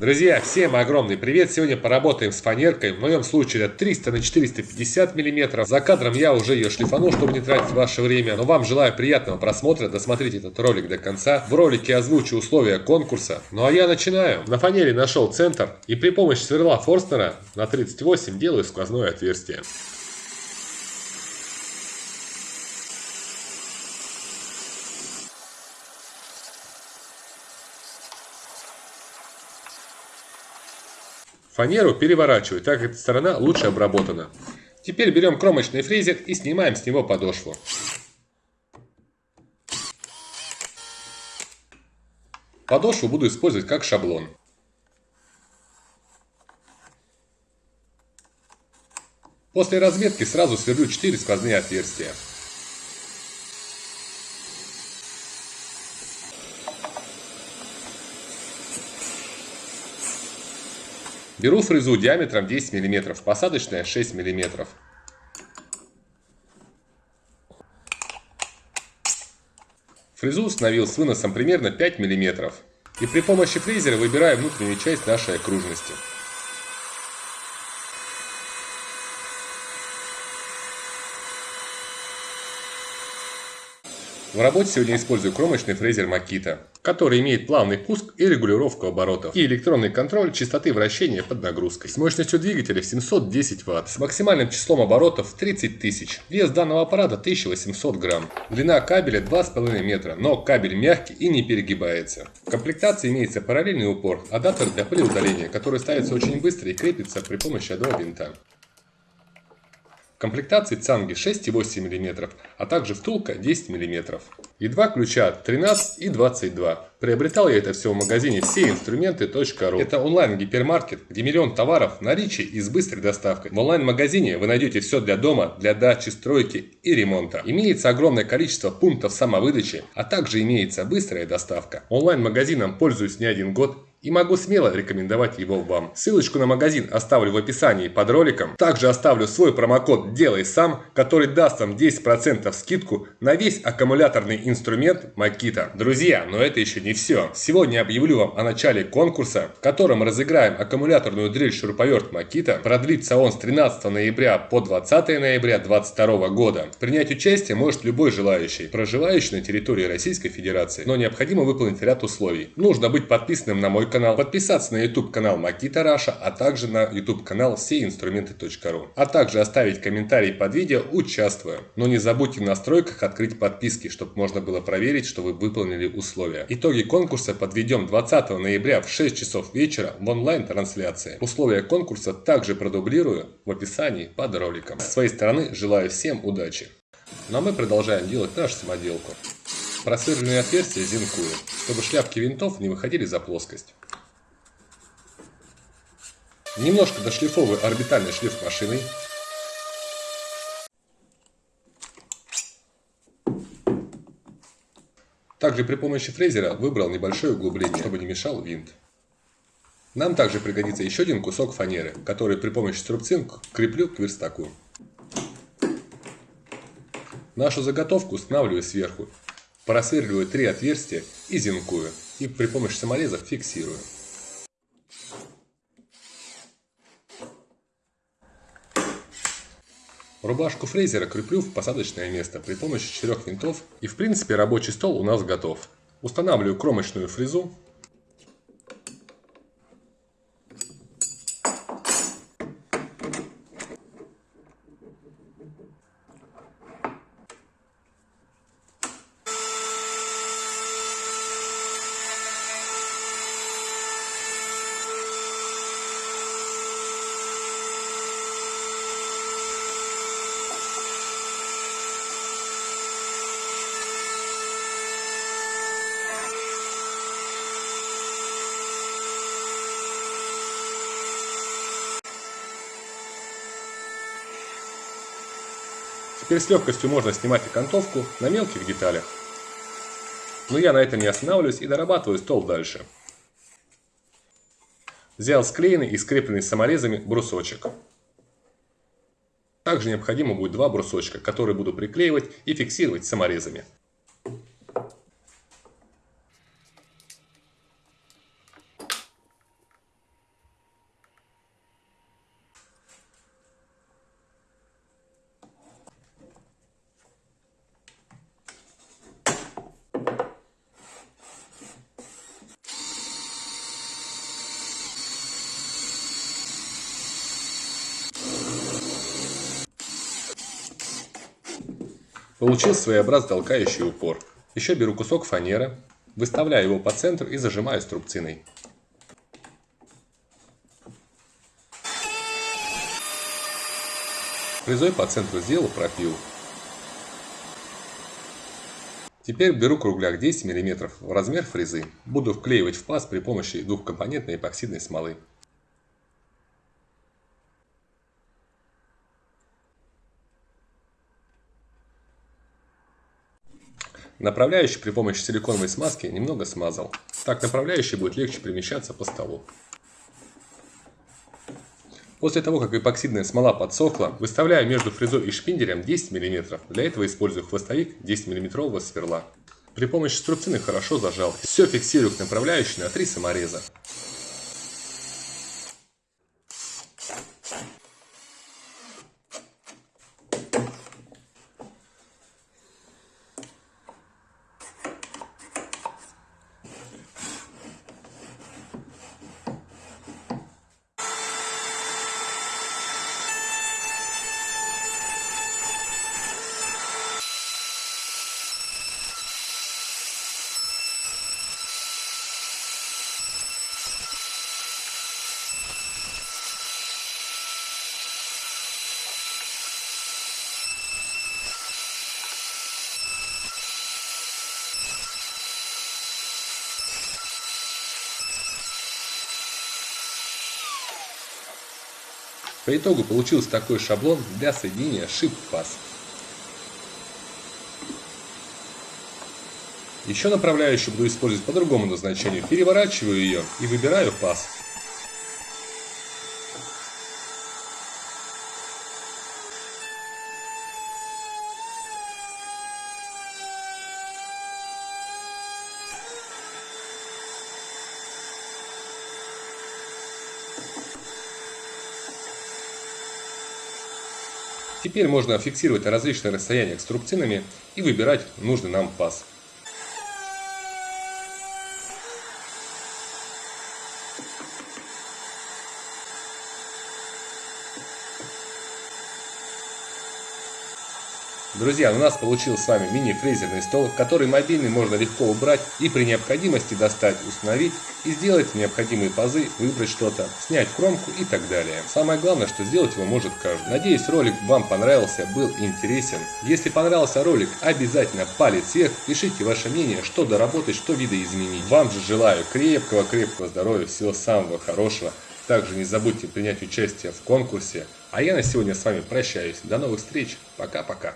Друзья, всем огромный привет! Сегодня поработаем с фанеркой. В моем случае это 300 на 450 миллиметров. За кадром я уже ее шлифанул, чтобы не тратить ваше время. Но вам желаю приятного просмотра. Досмотрите этот ролик до конца. В ролике озвучу условия конкурса. Ну а я начинаю. На фанере нашел центр и при помощи сверла Форстнера на 38 делаю сквозное отверстие. Фанеру переворачиваю, так как эта сторона лучше обработана. Теперь берем кромочный фрезер и снимаем с него подошву. Подошву буду использовать как шаблон. После разметки сразу сверлю 4 сквозные отверстия. Беру фрезу диаметром 10 мм, посадочная 6 мм. Фрезу установил с выносом примерно 5 мм. И при помощи фрезера выбираю внутреннюю часть нашей окружности. В работе сегодня использую кромочный фрезер Makita, который имеет плавный пуск и регулировку оборотов, и электронный контроль частоты вращения под нагрузкой, с мощностью двигателя в 710 Вт, с максимальным числом оборотов 30 тысяч. Вес данного аппарата 1800 грамм. Длина кабеля 2,5 метра, но кабель мягкий и не перегибается. В комплектации имеется параллельный упор, адаптер для пылеудаления, который ставится очень быстро и крепится при помощи одного винта комплектации цанги 6,8 мм, а также втулка 10 мм. И два ключа 13 и 22. Приобретал я это все в магазине все инструменты.ру. Это онлайн-гипермаркет, где миллион товаров в наличии и с быстрой доставкой. В онлайн-магазине вы найдете все для дома, для дачи, стройки и ремонта. Имеется огромное количество пунктов самовыдачи, а также имеется быстрая доставка. Онлайн-магазином пользуюсь не один год и могу смело рекомендовать его вам. Ссылочку на магазин оставлю в описании под роликом. Также оставлю свой промокод «Делай сам», который даст вам 10% скидку на весь аккумуляторный инструмент Makita. Друзья, но это еще не все. Сегодня объявлю вам о начале конкурса, в котором разыграем аккумуляторную дрель шуруповерт Makita. Продлится он с 13 ноября по 20 ноября 2022 года. Принять участие может любой желающий, проживающий на территории Российской Федерации. Но необходимо выполнить ряд условий. Нужно быть подписанным на мой канал, подписаться на YouTube канал Makita Раша, а также на YouTube канал всеинструменты.ру. А также оставить комментарий под видео «Участвую». Но не забудьте в настройках открыть подписки, чтобы можно было проверить, что вы выполнили условия. Итоги конкурса подведем 20 ноября в 6 часов вечера в онлайн-трансляции. Условия конкурса также продублирую в описании под роликом. С своей стороны желаю всем удачи. Ну а мы продолжаем делать нашу самоделку. Просверленные отверстия зенкую, чтобы шляпки винтов не выходили за плоскость. Немножко дошлифовываю орбитальный шлиф машиной. Также при помощи фрезера выбрал небольшое углубление, чтобы не мешал винт. Нам также пригодится еще один кусок фанеры, который при помощи струбцин креплю к верстаку. Нашу заготовку устанавливаю сверху просверливаю три отверстия и зенкую. И при помощи саморезов фиксирую. Рубашку фрезера креплю в посадочное место при помощи четырех винтов. И в принципе рабочий стол у нас готов. Устанавливаю кромочную фрезу Теперь с легкостью можно снимать окантовку на мелких деталях. Но я на этом не останавливаюсь и дорабатываю стол дальше. Взял склеенный и скрепленный саморезами брусочек. Также необходимо будет два брусочка, которые буду приклеивать и фиксировать саморезами. Получил своеобразный толкающий упор. Еще беру кусок фанеры, выставляю его по центру и зажимаю струбциной. Фрезой по центру сделал пропил. Теперь беру кругляк 10 мм в размер фрезы. Буду вклеивать в паз при помощи двухкомпонентной эпоксидной смолы. Направляющий при помощи силиконовой смазки немного смазал. Так направляющий будет легче перемещаться по столу. После того, как эпоксидная смола подсохла, выставляю между фрезой и шпинделем 10 мм. Для этого использую хвостовик 10 мм сверла. При помощи струбцины хорошо зажал. Все фиксирую к направляющей на 3 самореза. По итогу получился такой шаблон для соединения паз. Еще направляющую буду использовать по другому назначению. Переворачиваю ее и выбираю паз. Теперь можно фиксировать на различных расстояниях струбцинами и выбирать нужный нам паз. Друзья, у нас получился с вами мини-фрезерный стол, который мобильный можно легко убрать и при необходимости достать, установить и сделать необходимые пазы, выбрать что-то, снять кромку и так далее. Самое главное, что сделать его может каждый. Надеюсь, ролик вам понравился, был интересен. Если понравился ролик, обязательно палец вверх, пишите ваше мнение, что доработать, что видоизменить. Вам же желаю крепкого-крепкого здоровья, всего самого хорошего. Также не забудьте принять участие в конкурсе. А я на сегодня с вами прощаюсь. До новых встреч. Пока-пока.